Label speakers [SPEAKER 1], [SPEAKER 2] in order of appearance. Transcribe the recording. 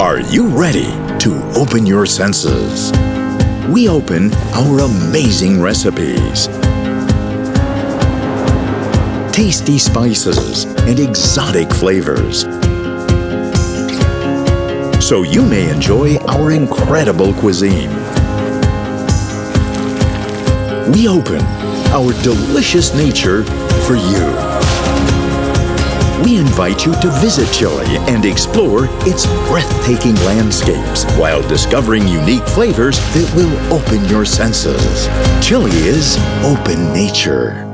[SPEAKER 1] Are you ready to open your senses? We open our amazing recipes. Tasty spices and exotic flavors. So you may enjoy our incredible cuisine. We open our delicious nature for you. We invite you to visit Chile and explore its breathtaking landscapes while discovering unique flavors that will open your senses. Chile is open nature.